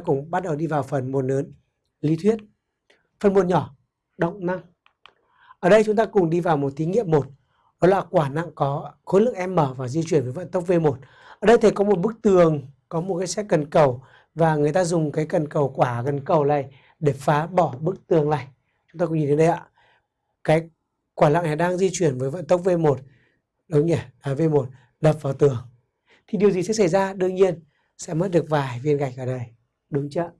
ta cùng bắt đầu đi vào phần môn lớn, lý thuyết. Phần môn nhỏ, động năng. Ở đây chúng ta cùng đi vào một thí nghiệm một. Đó là quả nặng có khối lượng m và di chuyển với vận tốc v1 ở đây thầy có một bức tường, có một cái xe cần cầu, và người ta dùng cái cần cầu quả, cần cầu này để phá bỏ bức tường này. Chúng ta cùng nhìn thấy đây ạ. Cái quả nặng này đang di chuyển với vận tốc v1 đúng nhỉ? Là v1 đập vào tường. Thì điều gì sẽ xảy ra? Đương nhiên, sẽ mất được vài viên gạch ở đây đúng chưa?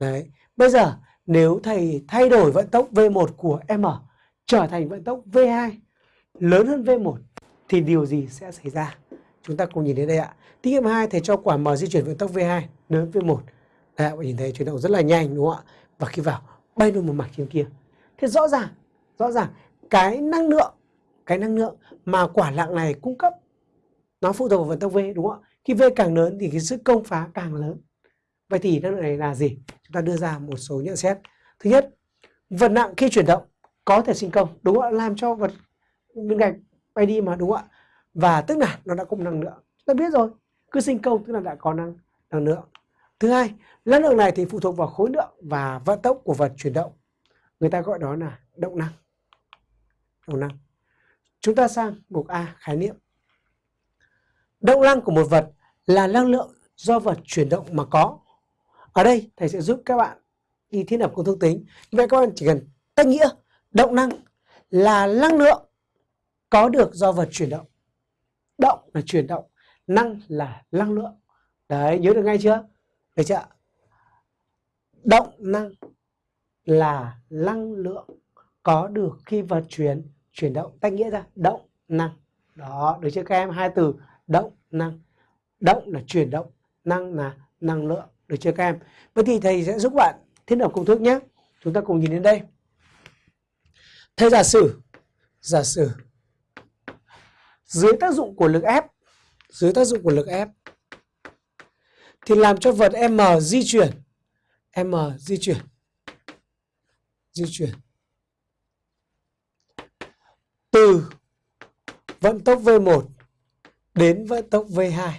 Đấy. Bây giờ nếu thầy thay đổi vận tốc v1 của m trở thành vận tốc v2 lớn hơn v1 thì điều gì sẽ xảy ra? Chúng ta cùng nhìn đến đây ạ. Thí nghiệm 2 thầy cho quả m di chuyển vận tốc v2 lớn hơn v1 đấy, bạn nhìn thấy chuyển động rất là nhanh đúng không ạ? Và khi vào bay luôn một mặt trên kia. Thế rõ ràng rõ ràng cái năng lượng cái năng lượng mà quả lạng này cung cấp nó phụ thuộc vào vận tốc v đúng không ạ? Khi v càng lớn thì cái sức công phá càng lớn vậy thì năng lượng này là gì? Chúng ta đưa ra một số nhận xét. Thứ nhất, vật nặng khi chuyển động có thể sinh công, đúng không ạ? Làm cho vật viên gạch bay đi mà, đúng không ạ? Và tức là nó đã có năng lượng. Chúng ta biết rồi, cứ sinh công tức là đã có năng năng lượng. Thứ hai, năng lượng này thì phụ thuộc vào khối lượng và vận tốc của vật chuyển động. Người ta gọi đó là động năng. Động năng. Chúng ta sang mục a, khái niệm. Động năng của một vật là năng lượng do vật chuyển động mà có ở đây, thầy sẽ giúp các bạn đi thiết lập công thức tính. Vậy các bạn chỉ cần tách nghĩa, động năng là năng lượng có được do vật chuyển động. Động là chuyển động, năng là năng lượng. Đấy, nhớ được ngay chưa? Được chưa động năng là năng lượng có được khi vật chuyển chuyển động, tách nghĩa ra. Động năng. Đó, được chưa các em? Hai từ, động năng. Động là chuyển động, năng là năng lượng được chưa các em? Vậy thì thầy sẽ giúp bạn thiết lập công thức nhé. Chúng ta cùng nhìn đến đây. Thầy giả sử giả sử, dưới tác dụng của lực ép dưới tác dụng của lực ép thì làm cho vật m di chuyển, m di chuyển di chuyển từ vận tốc v1 đến vận tốc v2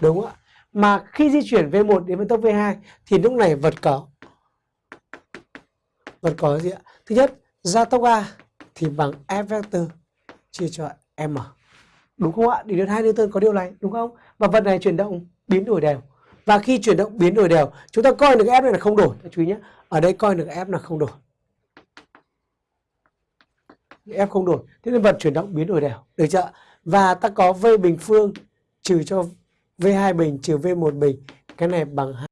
đúng không ạ? Mà khi di chuyển v1 đến vận tốc v2 thì lúc này vật có vật có gì ạ? Thứ nhất gia tốc a thì bằng f vector chia cho m. Đúng không ạ? Điều đến hai Newton có điều này, đúng không? Và vật này chuyển động, biến đổi đều. Và khi chuyển động, biến đổi đều, chúng ta coi được f này là không đổi. Chú ý nhé, ở đây coi được f là không đổi. F không đổi, thế nên vật chuyển động, biến đổi đều. Được chưa và ta có v bình phương trừ cho v2 bình trừ v1 bình cái này bằng 2